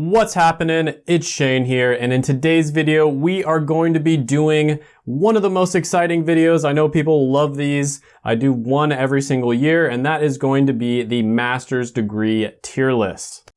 What's happening? It's Shane here, and in today's video, we are going to be doing one of the most exciting videos. I know people love these. I do one every single year, and that is going to be the master's degree tier list.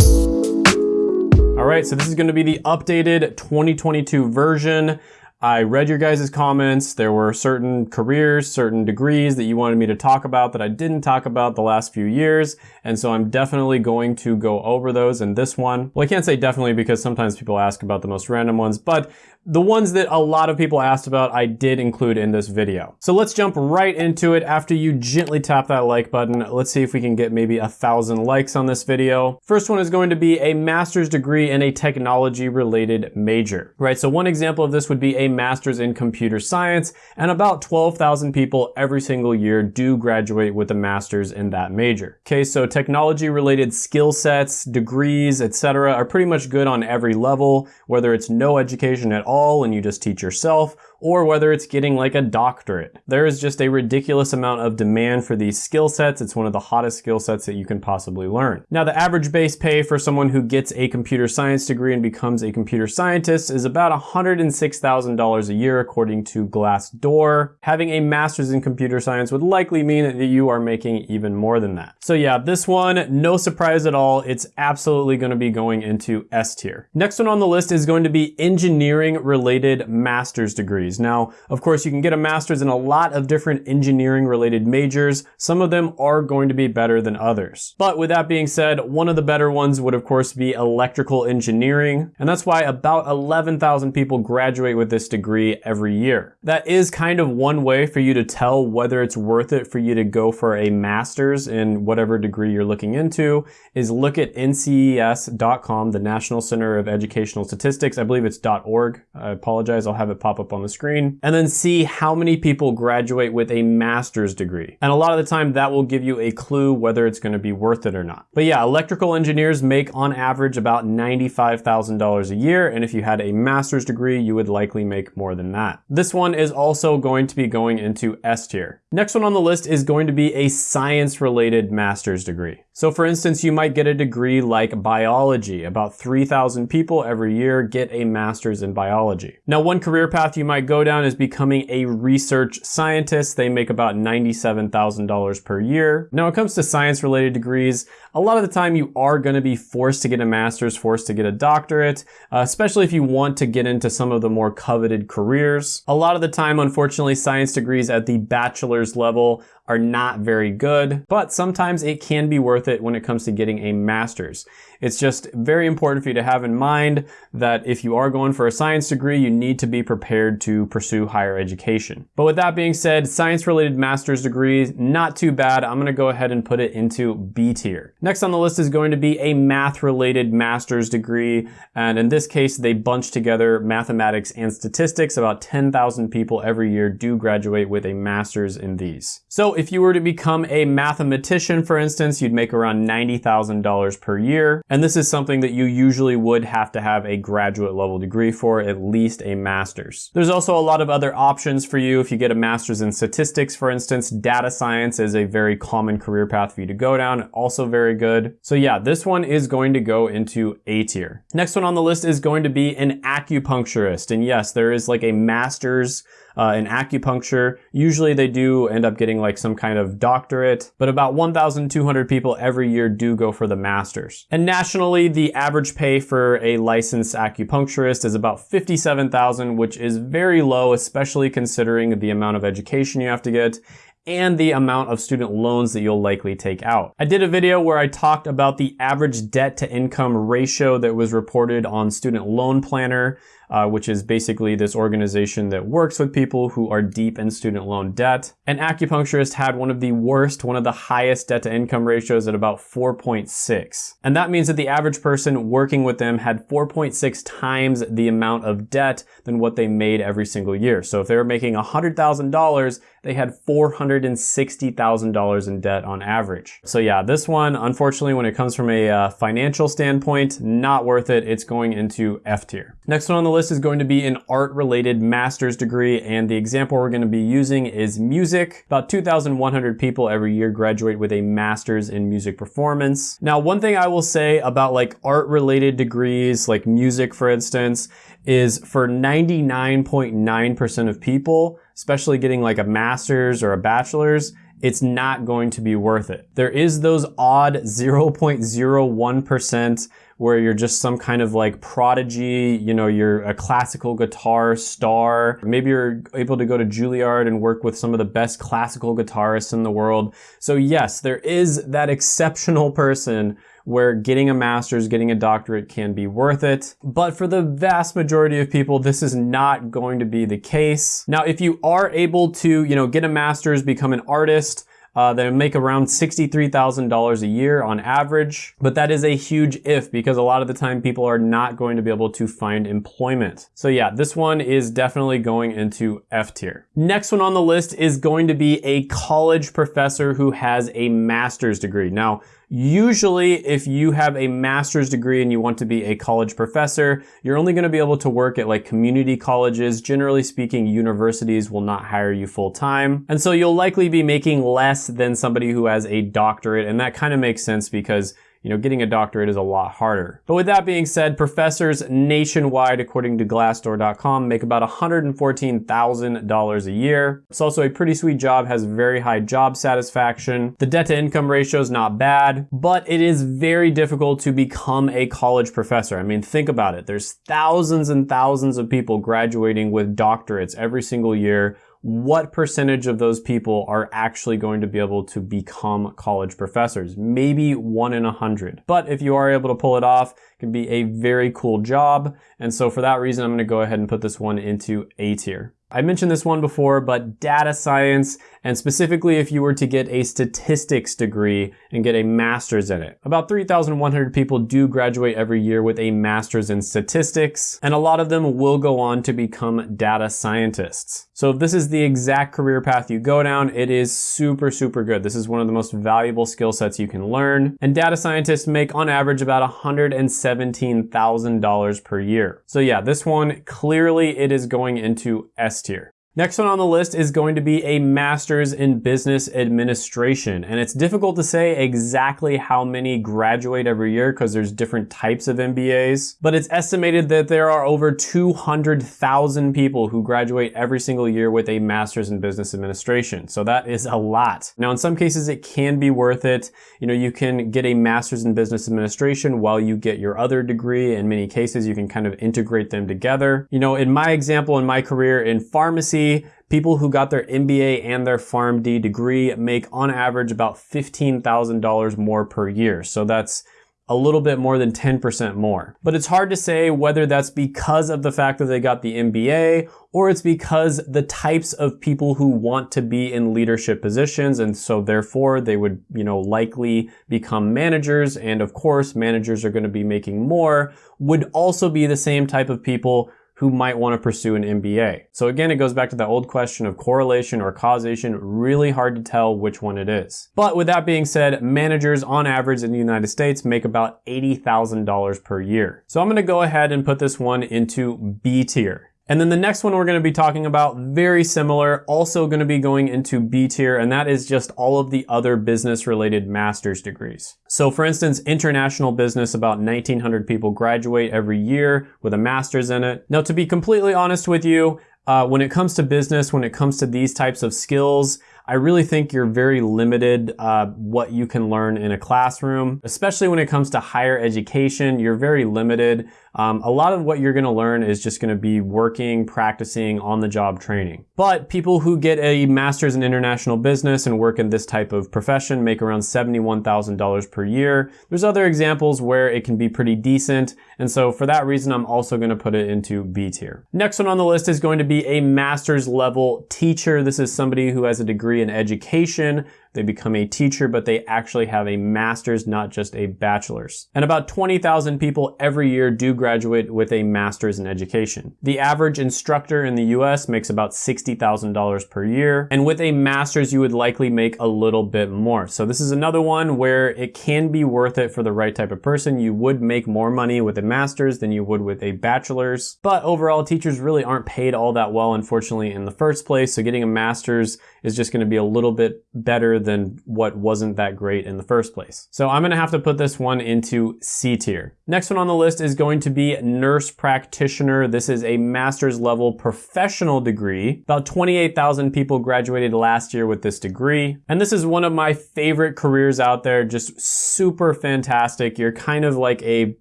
All right, so this is gonna be the updated 2022 version. I read your guys' comments. There were certain careers, certain degrees that you wanted me to talk about that I didn't talk about the last few years. And so I'm definitely going to go over those in this one. Well, I can't say definitely because sometimes people ask about the most random ones, but the ones that a lot of people asked about, I did include in this video. So let's jump right into it. After you gently tap that like button, let's see if we can get maybe a thousand likes on this video. First one is going to be a master's degree in a technology related major, right? So one example of this would be a master's in computer science and about 12,000 people every single year do graduate with a master's in that major. Okay, so technology related skill sets, degrees, etc. are pretty much good on every level, whether it's no education at all and you just teach yourself, or whether it's getting like a doctorate. There is just a ridiculous amount of demand for these skill sets. It's one of the hottest skill sets that you can possibly learn. Now, the average base pay for someone who gets a computer science degree and becomes a computer scientist is about $106,000 a year according to Glassdoor. Having a master's in computer science would likely mean that you are making even more than that. So yeah, this one, no surprise at all. It's absolutely gonna be going into S tier. Next one on the list is going to be engineering related master's degrees degrees. Now, of course, you can get a master's in a lot of different engineering related majors. Some of them are going to be better than others. But with that being said, one of the better ones would of course be electrical engineering. And that's why about 11,000 people graduate with this degree every year. That is kind of one way for you to tell whether it's worth it for you to go for a master's in whatever degree you're looking into is look at nces.com, the National Center of Educational Statistics. I believe it's .org. I apologize. I'll have it pop up on the screen screen and then see how many people graduate with a master's degree. And a lot of the time that will give you a clue whether it's gonna be worth it or not. But yeah, electrical engineers make on average about $95,000 a year. And if you had a master's degree, you would likely make more than that. This one is also going to be going into S tier. Next one on the list is going to be a science related master's degree. So for instance, you might get a degree like biology. About 3,000 people every year get a master's in biology. Now, one career path you might go down is becoming a research scientist. They make about $97,000 per year. Now, when it comes to science related degrees, a lot of the time you are going to be forced to get a master's, forced to get a doctorate, uh, especially if you want to get into some of the more coveted careers. A lot of the time, unfortunately, science degrees at the bachelor's level are not very good, but sometimes it can be worth it when it comes to getting a master's. It's just very important for you to have in mind that if you are going for a science degree, you need to be prepared to pursue higher education. But with that being said, science related master's degrees, not too bad. I'm gonna go ahead and put it into B tier. Next on the list is going to be a math related master's degree. And in this case, they bunch together mathematics and statistics. About 10,000 people every year do graduate with a master's in these. So if you were to become a mathematician, for instance, you'd make around $90,000 per year. And this is something that you usually would have to have a graduate level degree for, at least a master's. There's also a lot of other options for you. If you get a master's in statistics, for instance, data science is a very common career path for you to go down, also very good. So yeah, this one is going to go into A tier. Next one on the list is going to be an acupuncturist. And yes, there is like a master's uh, in acupuncture. Usually they do end up getting like some kind of doctorate, but about 1,200 people every year do go for the masters. And nationally, the average pay for a licensed acupuncturist is about 57,000, which is very low, especially considering the amount of education you have to get and the amount of student loans that you'll likely take out. I did a video where I talked about the average debt to income ratio that was reported on Student Loan Planner uh, which is basically this organization that works with people who are deep in student loan debt. An acupuncturist had one of the worst, one of the highest debt to income ratios at about 4.6. And that means that the average person working with them had 4.6 times the amount of debt than what they made every single year. So if they were making $100,000, they had $460,000 in debt on average. So yeah, this one, unfortunately, when it comes from a uh, financial standpoint, not worth it. It's going into F tier. Next one on the list list is going to be an art related master's degree and the example we're going to be using is music. About 2,100 people every year graduate with a master's in music performance. Now, one thing I will say about like art related degrees, like music for instance, is for 99.9% of people, especially getting like a master's or a bachelor's, it's not going to be worth it. There is those odd 0.01% where you're just some kind of like prodigy, you know, you're a classical guitar star. Maybe you're able to go to Juilliard and work with some of the best classical guitarists in the world. So yes, there is that exceptional person where getting a master's, getting a doctorate can be worth it. But for the vast majority of people, this is not going to be the case. Now, if you are able to, you know, get a master's, become an artist, uh, they make around $63,000 a year on average, but that is a huge if because a lot of the time people are not going to be able to find employment. So yeah, this one is definitely going into F tier. Next one on the list is going to be a college professor who has a master's degree. Now, Usually, if you have a master's degree and you want to be a college professor, you're only going to be able to work at like community colleges. Generally speaking, universities will not hire you full time. And so you'll likely be making less than somebody who has a doctorate. And that kind of makes sense because you know, getting a doctorate is a lot harder. But with that being said, professors nationwide, according to Glassdoor.com, make about $114,000 a year. It's also a pretty sweet job, has very high job satisfaction. The debt to income ratio is not bad, but it is very difficult to become a college professor. I mean, think about it. There's thousands and thousands of people graduating with doctorates every single year what percentage of those people are actually going to be able to become college professors? Maybe one in a hundred. But if you are able to pull it off, it can be a very cool job. And so for that reason, I'm going to go ahead and put this one into A tier. I mentioned this one before, but data science, and specifically if you were to get a statistics degree and get a master's in it. About 3,100 people do graduate every year with a master's in statistics, and a lot of them will go on to become data scientists. So if this is the exact career path you go down, it is super, super good. This is one of the most valuable skill sets you can learn. And data scientists make on average about $117,000 per year. So yeah, this one, clearly it is going into S tier. Next one on the list is going to be a master's in business administration. And it's difficult to say exactly how many graduate every year because there's different types of MBAs, but it's estimated that there are over 200,000 people who graduate every single year with a master's in business administration. So that is a lot. Now, in some cases, it can be worth it. You know, you can get a master's in business administration while you get your other degree. In many cases, you can kind of integrate them together. You know, in my example, in my career in pharmacy, people who got their MBA and their PharmD degree make on average about $15,000 more per year. So that's a little bit more than 10% more. But it's hard to say whether that's because of the fact that they got the MBA or it's because the types of people who want to be in leadership positions and so therefore they would, you know, likely become managers and of course managers are going to be making more would also be the same type of people who might want to pursue an MBA. So again, it goes back to that old question of correlation or causation, really hard to tell which one it is. But with that being said, managers on average in the United States make about $80,000 per year. So I'm gonna go ahead and put this one into B tier. And then the next one we're going to be talking about, very similar, also going to be going into B tier, and that is just all of the other business related master's degrees. So for instance, international business, about 1900 people graduate every year with a master's in it. Now to be completely honest with you, uh, when it comes to business, when it comes to these types of skills, I really think you're very limited uh, what you can learn in a classroom, especially when it comes to higher education. You're very limited. Um, a lot of what you're gonna learn is just gonna be working, practicing, on-the-job training. But people who get a master's in international business and work in this type of profession make around $71,000 per year. There's other examples where it can be pretty decent, and so for that reason, I'm also gonna put it into B tier. Next one on the list is going to be a master's level teacher. This is somebody who has a degree in education, they become a teacher, but they actually have a master's, not just a bachelor's. And about 20,000 people every year do graduate with a master's in education. The average instructor in the US makes about $60,000 per year. And with a master's, you would likely make a little bit more. So this is another one where it can be worth it for the right type of person. You would make more money with a master's than you would with a bachelor's. But overall, teachers really aren't paid all that well, unfortunately, in the first place. So getting a master's is just gonna be a little bit better than what wasn't that great in the first place. So I'm gonna have to put this one into C tier. Next one on the list is going to be nurse practitioner. This is a master's level professional degree. About 28,000 people graduated last year with this degree. And this is one of my favorite careers out there, just super fantastic. You're kind of like a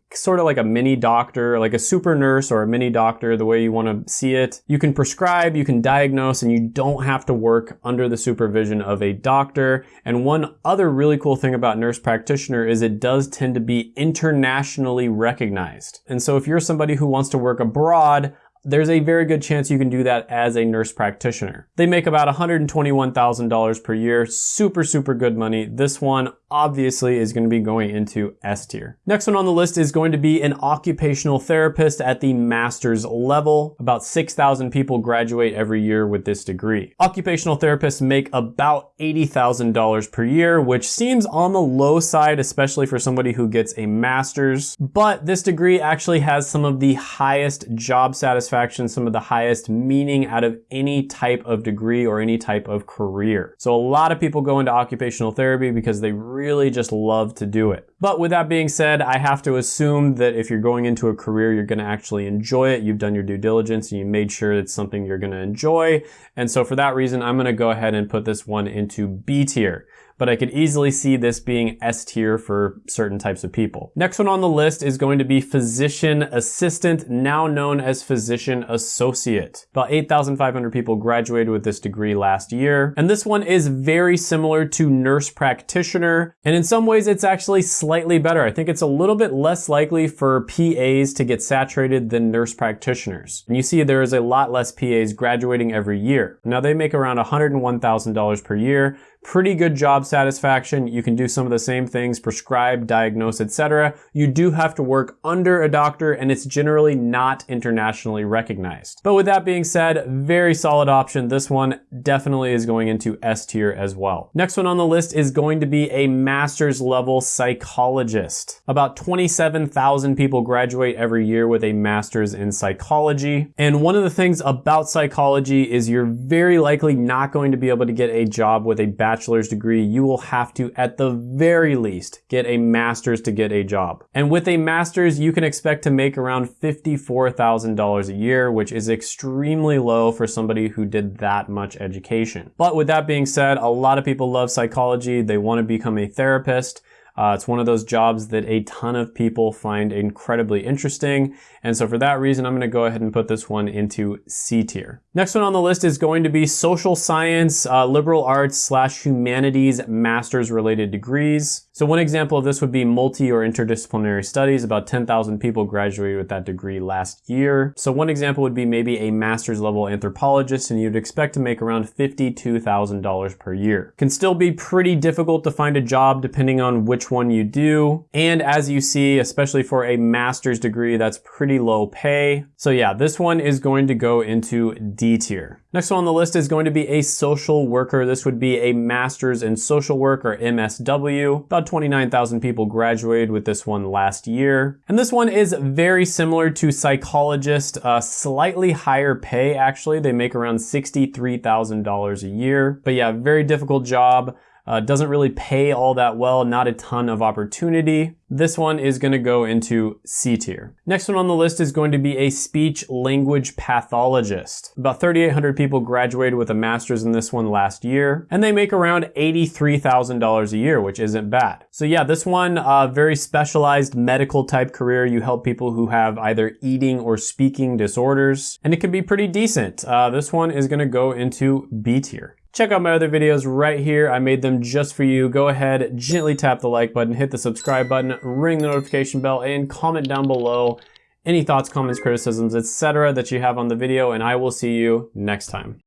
sort of like a mini doctor, like a super nurse or a mini doctor, the way you want to see it. You can prescribe, you can diagnose, and you don't have to work under the supervision of a doctor. And one other really cool thing about nurse practitioner is it does tend to be internationally recognized. And so if you're somebody who wants to work abroad, there's a very good chance you can do that as a nurse practitioner. They make about $121,000 per year, super, super good money. This one obviously is going to be going into S tier. Next one on the list is going to be an occupational therapist at the master's level. About 6,000 people graduate every year with this degree. Occupational therapists make about $80,000 per year, which seems on the low side, especially for somebody who gets a master's. But this degree actually has some of the highest job satisfaction, some of the highest meaning out of any type of degree or any type of career. So a lot of people go into occupational therapy because they really just love to do it. But with that being said, I have to assume that if you're going into a career, you're gonna actually enjoy it. You've done your due diligence and you made sure it's something you're gonna enjoy. And so for that reason, I'm gonna go ahead and put this one into B tier but I could easily see this being S tier for certain types of people. Next one on the list is going to be physician assistant, now known as physician associate. About 8,500 people graduated with this degree last year. And this one is very similar to nurse practitioner. And in some ways, it's actually slightly better. I think it's a little bit less likely for PAs to get saturated than nurse practitioners. And you see there is a lot less PAs graduating every year. Now they make around $101,000 per year, pretty good job satisfaction. You can do some of the same things, prescribe, diagnose, etc. You do have to work under a doctor and it's generally not internationally recognized. But with that being said, very solid option. This one definitely is going into S tier as well. Next one on the list is going to be a master's level psychologist. About 27,000 people graduate every year with a master's in psychology. And one of the things about psychology is you're very likely not going to be able to get a job with a bachelor's degree, you will have to, at the very least, get a master's to get a job. And with a master's, you can expect to make around $54,000 a year, which is extremely low for somebody who did that much education. But with that being said, a lot of people love psychology. They want to become a therapist. Uh, it's one of those jobs that a ton of people find incredibly interesting. And so for that reason, I'm gonna go ahead and put this one into C tier. Next one on the list is going to be social science, uh, liberal arts slash humanities master's related degrees. So one example of this would be multi or interdisciplinary studies. About 10,000 people graduated with that degree last year. So one example would be maybe a master's level anthropologist and you'd expect to make around $52,000 per year. Can still be pretty difficult to find a job depending on one you do. And as you see, especially for a master's degree, that's pretty low pay. So yeah, this one is going to go into D tier. Next one on the list is going to be a social worker. This would be a master's in social work or MSW. About 29,000 people graduated with this one last year. And this one is very similar to psychologist, uh, slightly higher pay actually. They make around $63,000 a year. But yeah, very difficult job. Uh, doesn't really pay all that well, not a ton of opportunity. This one is gonna go into C tier. Next one on the list is going to be a speech language pathologist. About 3,800 people graduated with a master's in this one last year, and they make around $83,000 a year, which isn't bad. So yeah, this one, uh, very specialized medical type career. You help people who have either eating or speaking disorders, and it can be pretty decent. Uh, this one is gonna go into B tier. Check out my other videos right here. I made them just for you. Go ahead, gently tap the like button, hit the subscribe button, ring the notification bell, and comment down below any thoughts, comments, criticisms, etc. that you have on the video, and I will see you next time.